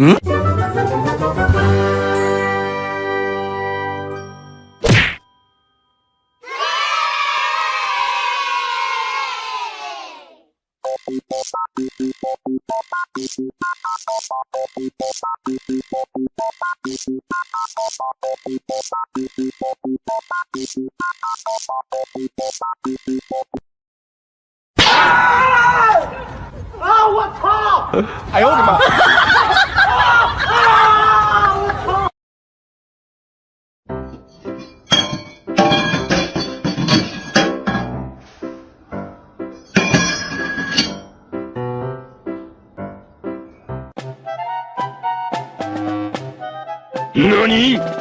嗯。啊！啊！我操！哎呦我的妈！何？